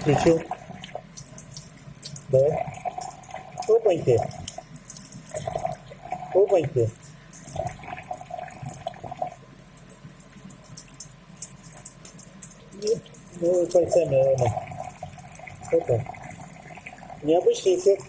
Включил. Да. Опаньки. Опаньки. Ну, ну, кольцами, наверное. Опа. Необычный эффект.